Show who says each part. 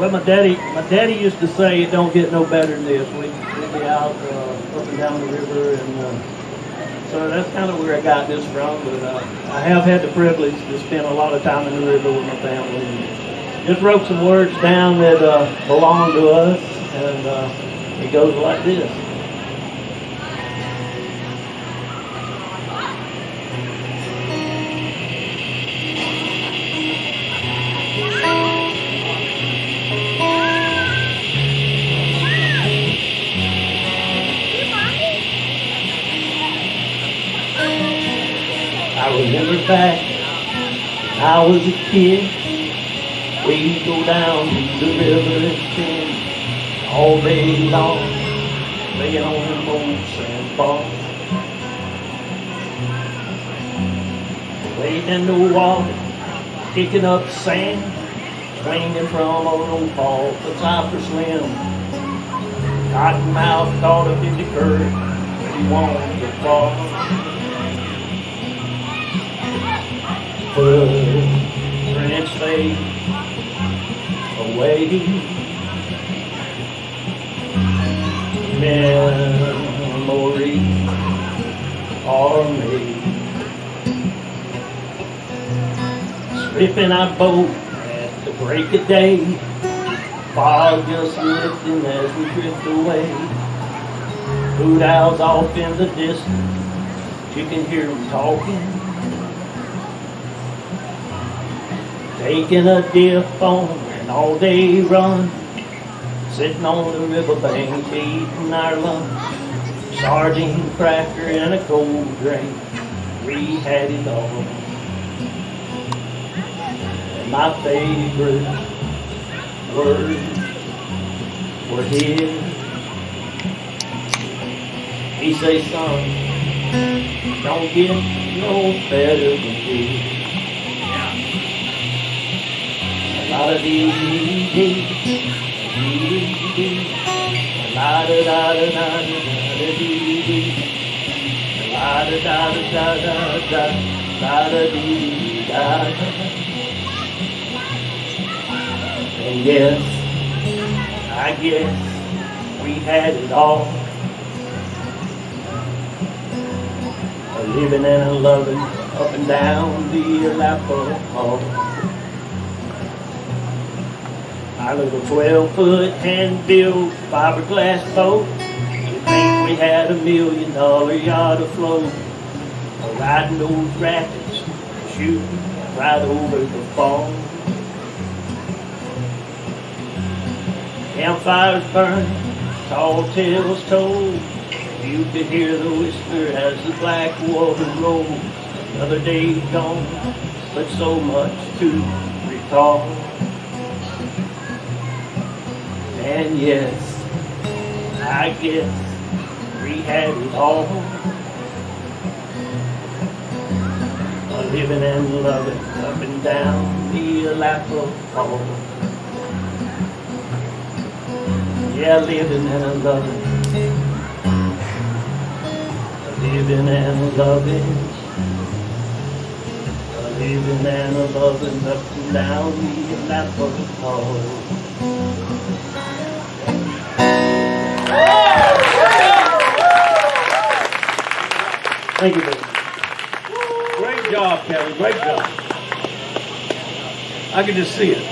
Speaker 1: Well, my daddy, my daddy used to say it don't get no better than this. We, we'd be out, uh, up and down the river and, uh, so that's kind of where I got this from, but, uh, I have had the privilege to spend a lot of time in the river with my family. And Just wrote some words down that, uh, belong to us and, uh, it goes like this. Remember back, when I was a kid, we'd go down to the river and spend all day long, laying on them old sandbars. Laying in the water, kicking up sand, swinging from old old Paul to Cypress Slim. Cottonmouth caught up in the current, he wanted to fall. Footprints fade away. Memories are made. Stripping our boat at the break of day. Fog just lifting as we drift away. Hoot owls off in the distance. You can hear them talking. Taking a dip on an all-day run, sitting on the riverbank eating our lunch, sardine cracker and a cold drink. We had it all. And my favorite words were his. He say, son, don't get no better than this. La da dee dee dee, dee dee, la da da da da da dee dee, la da da da da da da, da dee da. And yes, I guess we had it all. A living and a loving up and down the Alapaha. Our little twelve foot hand built fiberglass boat. You think we had a million dollar yacht afloat. Riding those rapids, shooting right over the fall. Campfires burning, tall tales told. You could hear the whisper as the black water rolled. Another day gone, but so much to recall. And yes, I guess we had it all. Living and loving up and down the Alapaha. Yeah, living and loving. Living and loving. Living and loving up and down the Alapaha. Thank you, baby.
Speaker 2: Great job, Kevin. Great job. I can just see it.